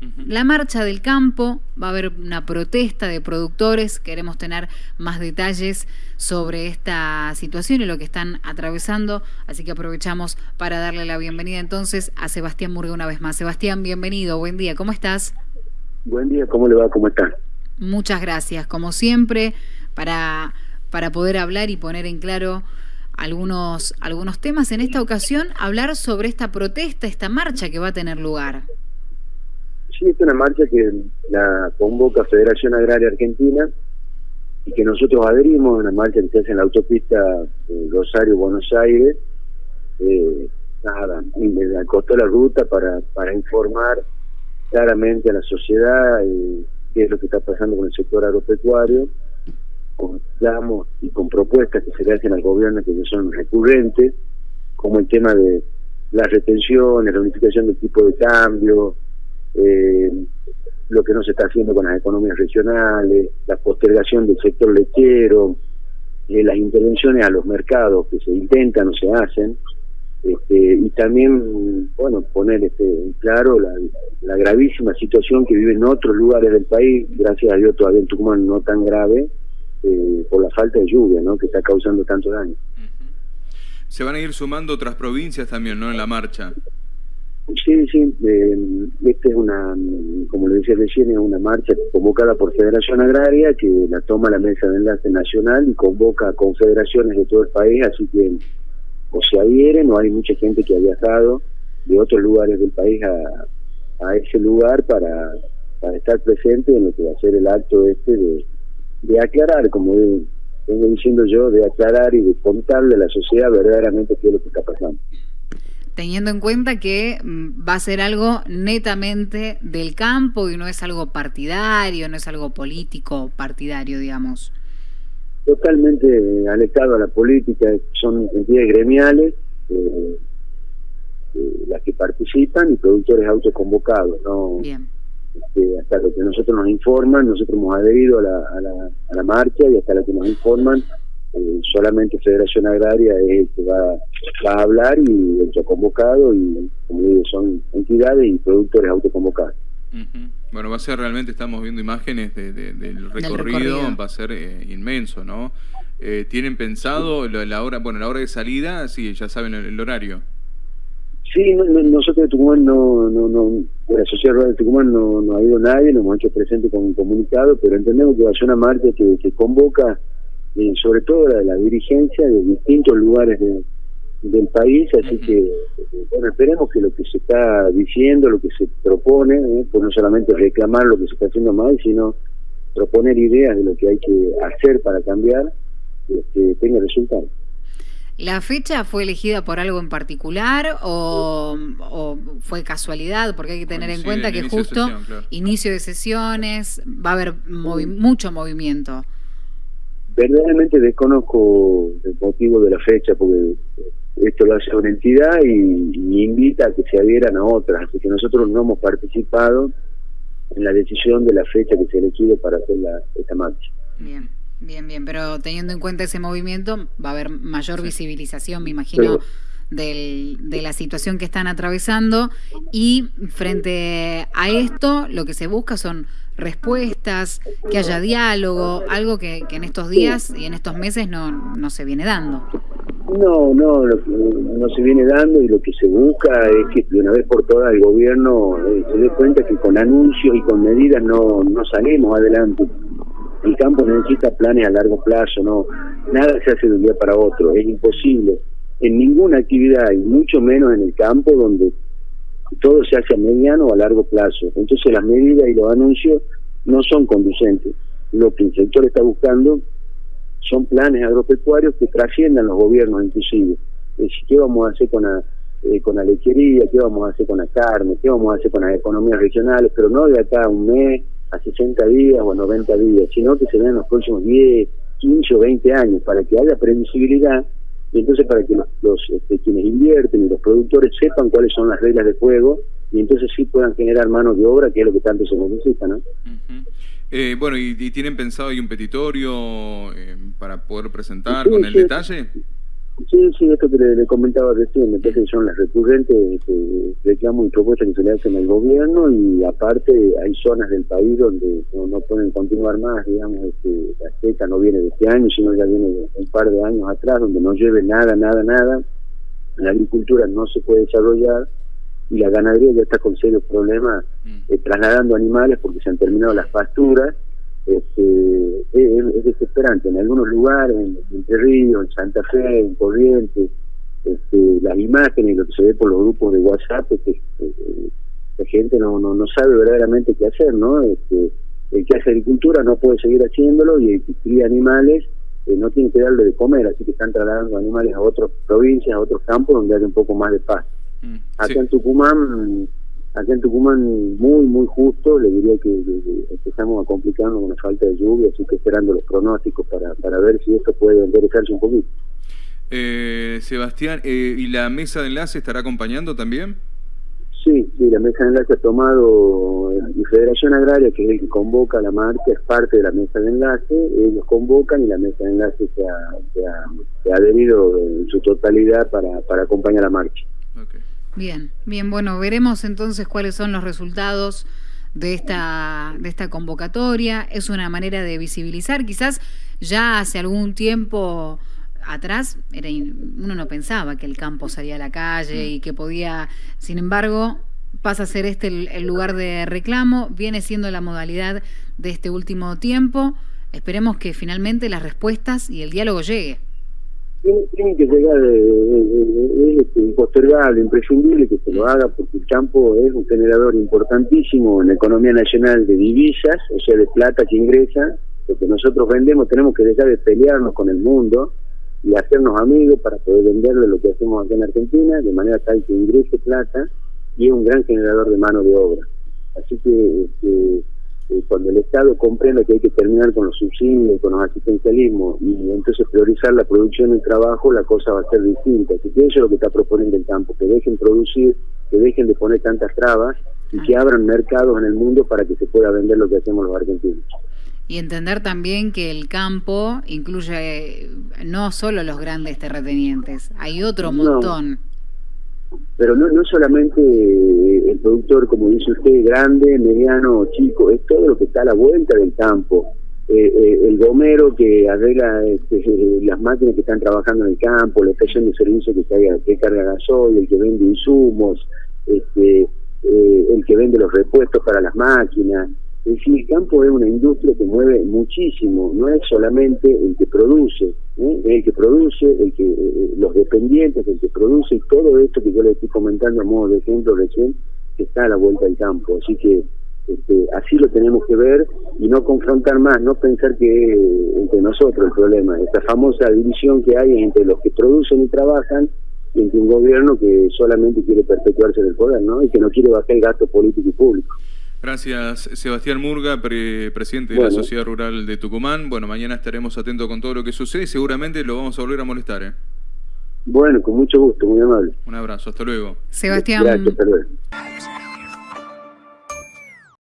la marcha del campo, va a haber una protesta de productores, queremos tener más detalles sobre esta situación y lo que están atravesando, así que aprovechamos para darle la bienvenida entonces a Sebastián Murga una vez más. Sebastián, bienvenido, buen día, ¿cómo estás? Buen día, ¿cómo le va? ¿Cómo está? Muchas gracias, como siempre, para, para poder hablar y poner en claro algunos, algunos temas. En esta ocasión, hablar sobre esta protesta, esta marcha que va a tener lugar. Sí, es una marcha que la convoca Federación Agraria Argentina y que nosotros adherimos, una marcha que se hace en la autopista Rosario-Buenos Aires. Eh, nada, me acostó la ruta para, para informar claramente a la sociedad eh, qué es lo que está pasando con el sector agropecuario, con y con propuestas que se le hacen al gobierno que son recurrentes, como el tema de las retenciones, la unificación del tipo de cambio, eh, lo que no se está haciendo con las economías regionales, la postergación del sector lechero, eh, las intervenciones a los mercados que se intentan o se hacen, este, y también, bueno, poner este, claro la, gravísima situación que viven otros lugares del país, gracias a Dios todavía en Tucumán no tan grave, eh, por la falta de lluvia, ¿no? Que está causando tanto daño. Se van a ir sumando otras provincias también, ¿no? En la marcha. Sí, sí, eh, esta es una, como le decía recién, es una marcha convocada por Federación Agraria que la toma la Mesa de Enlace Nacional y convoca confederaciones de todo el país, así que o se adhieren o hay mucha gente que ha viajado de otros lugares del país a, a ese lugar para, para estar presente en lo que va a ser el acto este de, de aclarar, como vengo diciendo yo, de aclarar y de contarle a la sociedad verdaderamente qué es lo que está pasando teniendo en cuenta que mm, va a ser algo netamente del campo y no es algo partidario, no es algo político partidario, digamos. Totalmente alejado a la política, son entidades gremiales eh, eh, las que participan y productores autoconvocados, ¿no? Bien. Este, hasta lo que nosotros nos informan, nosotros hemos adherido a la, a la, a la marcha y hasta lo que nos informan eh, solamente Federación Agraria es el que va, a hablar y el que ha convocado y como digo son entidades y productores autoconvocados. Bueno, va a ser realmente, estamos viendo imágenes del, recorrido, va a ser eh, inmenso, ¿no? Eh, ¿Tienen pensado la, hora, bueno, la hora de salida? Sí, ya saben el, horario. Sí, nosotros de Tucumán no, no, no, la Sociedad Rural de Tucumán no, no ha ido nadie, nos hemos hecho presente con un comunicado, pero entendemos que va a ser una marcha que, que convoca eh, sobre todo la, la dirigencia de distintos lugares del país, así que bueno, esperemos que lo que se está diciendo, lo que se propone, eh, pues no solamente reclamar lo que se está haciendo mal, sino proponer ideas de lo que hay que hacer para cambiar, que tenga resultados. ¿La fecha fue elegida por algo en particular o, fue casualidad? Porque hay que tener en cuenta que justo inicio de sesiones, va a haber mucho movimiento verdaderamente desconozco el motivo de la fecha porque esto lo hace una entidad y, invita a que se adhieran a otras, así que nosotros no hemos participado en la decisión de la fecha que se elegido para hacer la, esta marcha. Bien, bien, bien, pero teniendo en cuenta ese movimiento va a haber mayor visibilización, me imagino. Del, de la situación que están atravesando y frente a esto lo que se busca son respuestas, que haya diálogo, algo que, en estos días y en estos meses no, no se viene dando. No, no, no se viene dando y lo que se busca es que de una vez por todas el gobierno eh, se dé cuenta que con anuncios y con medidas no, no salimos adelante. El campo necesita planes a largo plazo, no nada se hace de un día para otro, es imposible en ninguna actividad y mucho menos en el campo donde todo se hace a mediano o a largo plazo. Entonces las medidas y los anuncios no son conducentes. Lo que el sector está buscando son planes agropecuarios que trasciendan los gobiernos inclusive. Es decir, ¿qué vamos a hacer con la, eh, con la lechería? ¿Qué vamos a hacer con la carne? ¿Qué vamos a hacer con las economías regionales? Pero no de acá a un mes, a 60 días o a 90 días, sino que se den los próximos 10, 15 o 20 años para que haya previsibilidad y entonces para que los, este, quienes invierten y los productores sepan cuáles son las reglas de juego y entonces sí puedan generar mano de obra, que es lo que tanto se necesita, ¿no? eh, bueno, ¿y, tienen pensado ahí un petitorio eh, para poder presentar con el detalle? Sí, sí, esto que le, comentaba recién, me parece que son las recurrentes este, reclamos y propuestas que se le hacen al gobierno y aparte hay zonas del país donde no, pueden continuar más, digamos, este, la seca no viene de este año, sino ya viene de un par de años atrás, donde no llueve nada, nada, nada, la agricultura no se puede desarrollar y la ganadería ya está con serios problemas mm. eh, trasladando animales porque se han terminado las pasturas este, es, desesperante. En algunos lugares, en Entre Ríos, en Santa Fe, en Corrientes, este, las imágenes, lo que se ve por los grupos de WhatsApp, es que eh, la gente no, no, no sabe verdaderamente qué hacer, ¿no? Este, el que hace agricultura no puede seguir haciéndolo y el que cría animales eh, no tiene que darle de comer, así que están trasladando animales a otras provincias, a otros campos donde hay un poco más de paz. Mm, Acá en Tucumán Acá en Tucumán muy, muy justo, le diría que, empezamos a complicarnos con la falta de lluvia, así que esperando los pronósticos para, para ver si esto puede enderezarse un poquito. Eh, Sebastián, eh, ¿y la mesa de enlace estará acompañando también? Sí, sí, la mesa de enlace ha tomado la Federación Agraria, que es el que convoca la marcha, es parte de la mesa de enlace, ellos convocan y la mesa de enlace se ha, se ha, adherido en su totalidad para, para acompañar la marcha. Bien, bien, bueno, veremos entonces cuáles son los resultados de esta, de esta convocatoria. Es una manera de visibilizar, quizás ya hace algún tiempo atrás era, uno no pensaba que el campo salía a la calle y que podía, sin embargo, pasa a ser este el lugar de reclamo, viene siendo la modalidad de este último tiempo. Esperemos que finalmente las respuestas y el diálogo llegue tiene, que llegar, es este, impostergable, imprescindible que se lo haga porque el campo es un generador importantísimo en la economía nacional de divisas, o sea, de plata que ingresa, lo que nosotros vendemos tenemos que dejar de pelearnos con el mundo y hacernos amigos para poder venderle lo que hacemos aquí en Argentina, de manera tal que ingrese plata y es un gran generador de mano de obra. Así que este, eh, cuando el Estado comprenda que hay que terminar con los subsidios, con los asistencialismos y entonces priorizar la producción y el trabajo, la cosa va a ser distinta. Así que eso es lo que está proponiendo el campo, que dejen producir, que dejen de poner tantas trabas y que abran mercados en el mundo para que se pueda vender lo que hacemos los argentinos. Y entender también que el campo incluye no solo los grandes terratenientes, hay otro montón pero no, no solamente el productor, como dice usted, grande, mediano, chico, es todo lo que está a la vuelta del campo. Eh, eh, el gomero que arregla este, las máquinas que están trabajando en el campo, la estación de servicio que, carga, que carga gasoil, el que vende insumos, este, eh, el que vende los repuestos para las máquinas, es decir, el campo es una industria que mueve muchísimo, no es solamente el que produce, ¿eh? el que produce, el que eh, los dependientes, el que produce, y todo esto que yo le estoy comentando a modo de ejemplo recién, que está a la vuelta del campo. Así que este, así lo tenemos que ver y no confrontar más, no pensar que entre nosotros el problema, esta famosa división que hay entre los que producen y trabajan y entre un gobierno que solamente quiere perpetuarse del poder, ¿no? Y que no quiere bajar el gasto político y público. Gracias, Sebastián Murga, presidente de la Sociedad Rural de Tucumán. Bueno, mañana estaremos atentos con todo lo que sucede y seguramente lo vamos a volver a molestar. ¿eh? Bueno, con mucho gusto, muy amable. Un abrazo, hasta luego. Sebastián. Gracias, hasta luego.